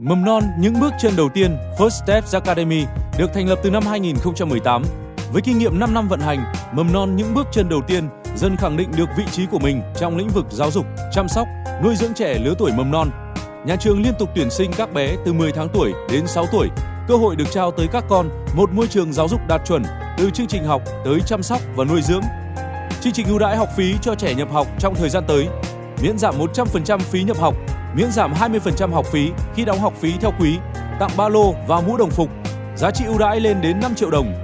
Mầm non những bước chân đầu tiên First Steps Academy được thành lập từ năm 2018. Với kinh nghiệm 5 năm vận hành, Mầm non những bước chân đầu tiên dần khẳng định được vị trí của mình trong lĩnh vực giáo dục, chăm sóc, nuôi dưỡng trẻ lứa tuổi mầm non. Nhà trường liên tục tuyển sinh các bé từ 10 tháng tuổi đến 6 tuổi, cơ hội được trao tới các con một môi trường giáo dục đạt chuẩn từ chương trình học tới chăm sóc và nuôi dưỡng. Chương trình ưu đãi học phí cho trẻ nhập học trong thời gian tới, miễn giảm 100% phí nhập học miễn giảm 20% học phí khi đóng học phí theo quý, tặng ba lô và mũ đồng phục, giá trị ưu đãi lên đến 5 triệu đồng.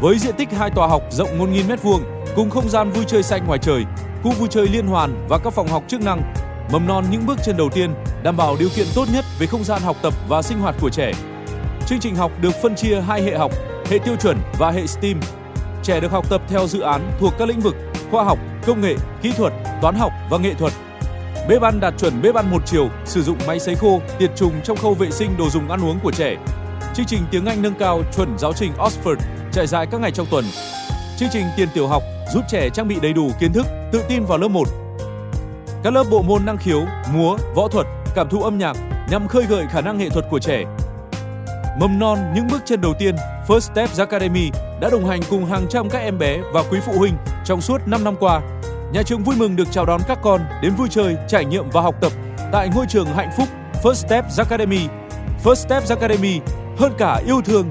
Với diện tích hai tòa học rộng 1.000 m2 cùng không gian vui chơi xanh ngoài trời, khu vui chơi liên hoàn và các phòng học chức năng, mầm non những bước chân đầu tiên đảm bảo điều kiện tốt nhất về không gian học tập và sinh hoạt của trẻ. Chương trình học được phân chia hai hệ học, hệ tiêu chuẩn và hệ STEAM. Trẻ được học tập theo dự án thuộc các lĩnh vực khoa học, công nghệ, kỹ thuật, toán học và nghệ thuật Bếp ăn đạt chuẩn bếp ăn một chiều, sử dụng máy sấy khô, tiệt trùng trong khâu vệ sinh đồ dùng ăn uống của trẻ. Chương trình tiếng Anh nâng cao chuẩn giáo trình Oxford trải dài các ngày trong tuần. Chương trình tiền tiểu học giúp trẻ trang bị đầy đủ kiến thức, tự tin vào lớp 1. Các lớp bộ môn năng khiếu, múa, võ thuật, cảm thụ âm nhạc nhằm khơi gợi khả năng nghệ thuật của trẻ. Mầm non những bước chân đầu tiên, First Steps Academy đã đồng hành cùng hàng trăm các em bé và quý phụ huynh trong suốt 5 năm qua Nhà trường vui mừng được chào đón các con đến vui chơi, trải nghiệm và học tập tại ngôi trường hạnh phúc First Steps Academy. First Steps Academy hơn cả yêu thương